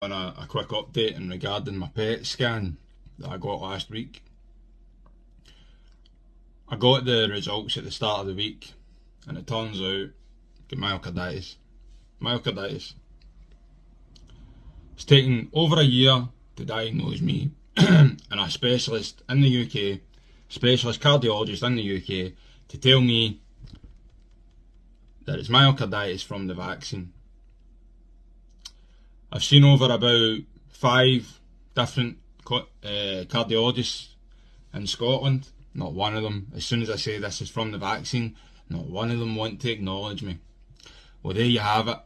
on a, a quick update in regarding my PET scan that I got last week. I got the results at the start of the week and it turns out myocarditis. Myocarditis. It's taken over a year to diagnose me and a specialist in the UK, specialist cardiologist in the UK, to tell me that it's myocarditis from the vaccine. I've seen over about five different uh, cardiologists in Scotland. Not one of them, as soon as I say this is from the vaccine, not one of them want to acknowledge me. Well, there you have it.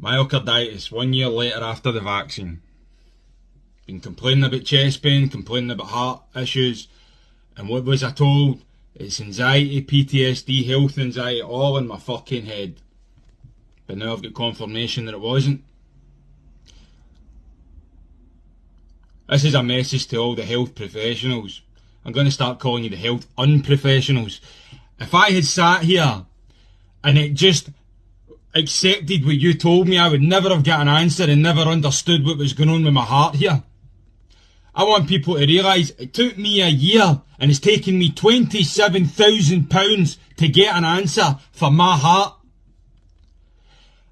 Myocarditis, one year later after the vaccine. Been complaining about chest pain, complaining about heart issues, and what was I told? It's anxiety, PTSD, health anxiety, all in my fucking head. But now I've got confirmation that it wasn't. This is a message to all the health professionals. I'm going to start calling you the health unprofessionals. If I had sat here and it just accepted what you told me, I would never have got an answer and never understood what was going on with my heart here. I want people to realise it took me a year and it's taken me £27,000 to get an answer for my heart.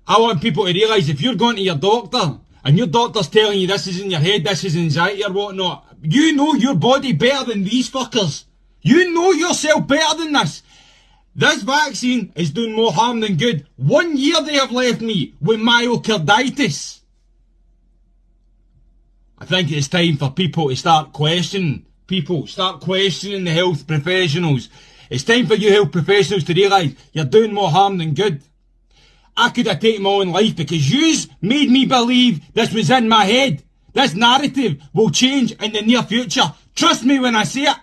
I want people to realise if you're going to your doctor and your doctor's telling you this is in your head, this is anxiety or whatnot, you know your body better than these fuckers. You know yourself better than this. This vaccine is doing more harm than good. One year they have left me with myocarditis. I think it's time for people to start questioning people, start questioning the health professionals. It's time for you health professionals to realise you're doing more harm than good. I could have taken my own life because yous made me believe this was in my head. This narrative will change in the near future. Trust me when I say it.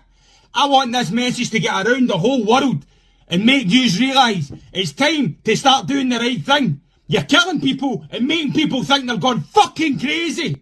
I want this message to get around the whole world and make yous realise it's time to start doing the right thing. You're killing people and making people think they're gone fucking crazy.